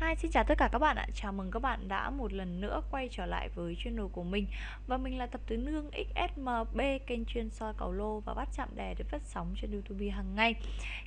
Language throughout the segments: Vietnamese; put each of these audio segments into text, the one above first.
Hi, xin chào tất cả các bạn ạ. Chào mừng các bạn đã một lần nữa quay trở lại với channel của mình. Và mình là Tập Tứ Nương XSMB, kênh chuyên soi cầu lô và bắt chạm đề được phát sóng trên YouTube hàng ngày.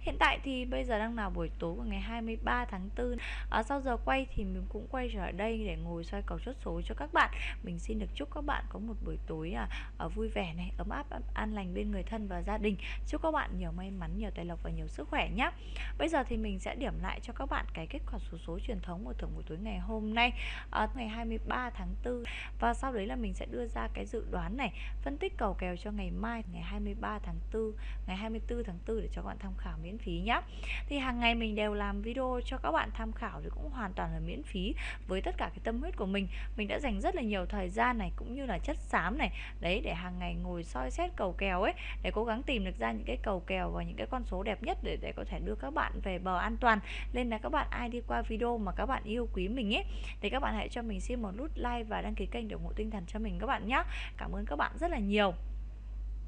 Hiện tại thì bây giờ đang là buổi tối của ngày 23 tháng 4. À, sau giờ quay thì mình cũng quay trở lại đây để ngồi soi cầu chốt số cho các bạn. Mình xin được chúc các bạn có một buổi tối à, à, vui vẻ này, ấm áp, an lành bên người thân và gia đình. Chúc các bạn nhiều may mắn, nhiều tài lộc và nhiều sức khỏe nhé. Bây giờ thì mình sẽ điểm lại cho các bạn cái kết quả số số truyền thống của thưởng buổi tối ngày hôm nay à, ngày 23 tháng 4 và sau đấy là mình sẽ đưa ra cái dự đoán này phân tích cầu kèo cho ngày mai ngày 23 tháng 4 ngày 24 tháng 4 để cho các bạn tham khảo miễn phí nhé thì hàng ngày mình đều làm video cho các bạn tham khảo thì cũng hoàn toàn là miễn phí với tất cả cái tâm huyết của mình. Mình đã dành rất là nhiều thời gian này cũng như là chất xám này đấy để hàng ngày ngồi soi xét cầu kèo ấy để cố gắng tìm được ra những cái cầu kèo và những cái con số đẹp nhất để để có thể đưa các bạn về bờ an toàn. Nên là các bạn ai đi qua video mà các bạn yêu quý mình ấy, thì các bạn hãy cho mình xin một nút like và đăng ký kênh để ủng hộ tinh thần cho mình các bạn nhé cảm ơn các bạn rất là nhiều.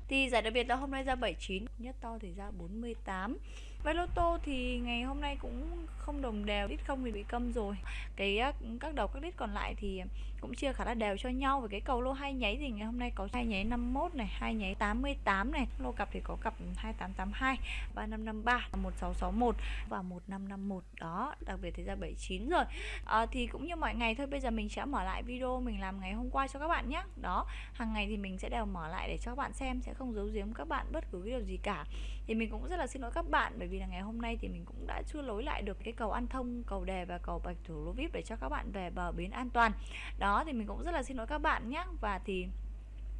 Thì giải đặc biệt là hôm nay ra 79 nhất to thì ra 48 với lô tô thì ngày hôm nay cũng không đồng đều Đít không thì bị câm rồi. Cái Các đầu các đít còn lại thì cũng chia khá là đều cho nhau. Và cái cầu lô hai nháy thì ngày hôm nay có hai nháy 51 này hai nháy 88 này. Lô cặp thì có cặp 2882 3553 1661 và 1551 Đó đặc biệt thì ra 79 rồi. À, Thì cũng như mọi ngày thôi Bây giờ mình sẽ mở lại video mình làm ngày hôm qua cho các bạn nhé Đó hàng ngày thì mình sẽ đều mở lại để cho các bạn xem Sẽ không giấu giếm các bạn bất cứ cái điều gì cả. Thì mình cũng rất là xin lỗi các bạn bởi vì là ngày hôm nay thì mình cũng đã chưa lối lại được cái cầu An Thông, cầu Đề và cầu Bạch Thủ Lô Vip để cho các bạn về bờ bến an toàn. Đó thì mình cũng rất là xin lỗi các bạn nhé và thì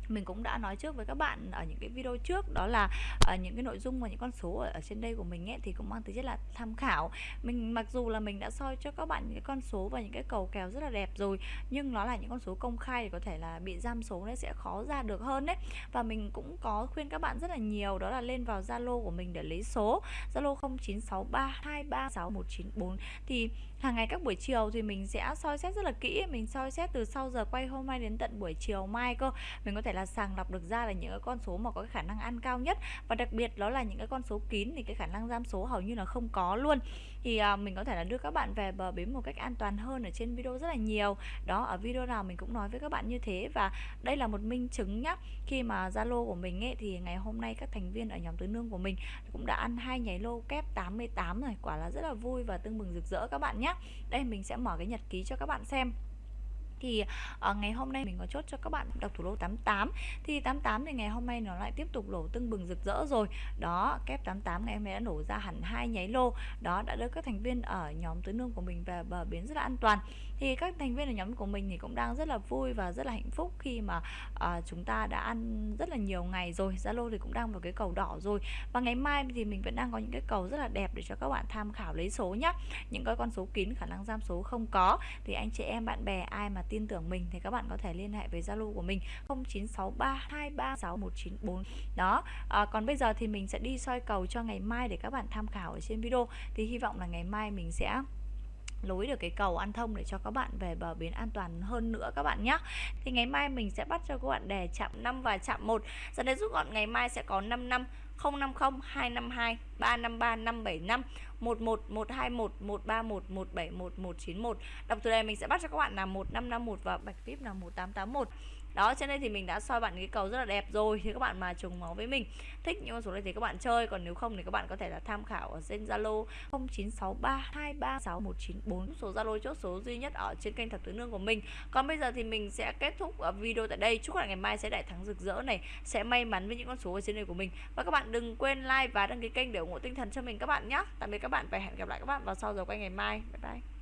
mình cũng đã nói trước với các bạn ở những cái video trước đó là ở những cái nội dung và những con số ở, ở trên đây của mình ấy thì cũng mang tính chất là tham khảo. Mình mặc dù là mình đã soi cho các bạn những cái con số và những cái cầu kèo rất là đẹp rồi nhưng nó là những con số công khai thì có thể là bị giam số nó sẽ khó ra được hơn đấy và mình cũng có khuyên các bạn rất là nhiều đó là lên vào Zalo của mình để lấy số. Zalo 0963236194 thì hàng ngày các buổi chiều thì mình sẽ soi xét rất là kỹ mình soi xét từ sau giờ quay hôm nay đến tận buổi chiều mai cơ. Mình có thể là sàng lọc được ra là những cái con số mà có cái khả năng ăn cao nhất. Và đặc biệt đó là những cái con số kín thì cái khả năng giam số hầu như là không có luôn. Thì à, mình có thể là đưa các bạn về bờ bến một cách an toàn hơn ở trên video rất là nhiều. Đó ở video nào mình cũng nói với các bạn như thế. Và đây là một minh chứng nhá khi mà Zalo của mình ấy thì ngày hôm nay các thành viên ở nhóm tứ nương của mình cũng đã ăn hai nháy lô kép 88 rồi. Quả là rất là vui và tưng bừng rực rỡ các bạn nhé đây mình sẽ mở cái nhật ký cho các bạn xem thì uh, ngày hôm nay mình có chốt cho các bạn đọc thủ lô 88 thì 88 thì ngày hôm nay nó lại tiếp tục nổ tưng bừng rực rỡ rồi. Đó kép 88 ngày hôm nay đã nổ ra hẳn hai nháy lô. Đó đã đưa các thành viên ở nhóm tứ nương của mình về bờ bến rất là an toàn. Thì các thành viên ở nhóm của mình thì cũng đang rất là vui và rất là hạnh phúc khi mà uh, chúng ta đã ăn rất là nhiều ngày rồi. Zalo thì cũng đang vào cái cầu đỏ rồi. Và ngày mai thì mình vẫn đang có những cái cầu rất là đẹp để cho các bạn tham khảo lấy số nhá. Những cái con số kín khả năng giam số không có. Thì anh chị em bạn bè ai mà tin tưởng mình thì các bạn có thể liên hệ với Zalo của mình 0963236194 đó à, còn bây giờ thì mình sẽ đi soi cầu cho ngày mai để các bạn tham khảo ở trên video. Thì hy vọng là ngày mai mình sẽ lối được cái cầu an thông để cho các bạn về bờ bến an toàn hơn nữa các bạn nhé thì ngày mai mình sẽ bắt cho các bạn đề chạm 5 và chạm 1 Dẫn đến rút gọn ngày mai sẽ có 5 năm 050 252 353 575 11 121 131 171 191 Đọc từ đây mình sẽ bắt cho các bạn là 1551 và bạch vip là 1881 đó, trên đây thì mình đã soi bạn cái cầu rất là đẹp rồi, thì các bạn mà trùng máu với mình, thích những con số này thì các bạn chơi, còn nếu không thì các bạn có thể là tham khảo ở trên Zalo 0963236194 số Zalo chốt số duy nhất ở trên kênh thập tứ nương của mình. Còn bây giờ thì mình sẽ kết thúc video tại đây. Chúc các bạn ngày mai sẽ đại thắng rực rỡ này, sẽ may mắn với những con số ở trên này của mình. Và các bạn đừng quên like và đăng ký kênh để ủng hộ tinh thần cho mình các bạn nhé tạm biệt các bạn và hẹn gặp lại các bạn vào sau giờ quay ngày mai. Bye bye.